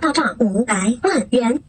到账五百万元。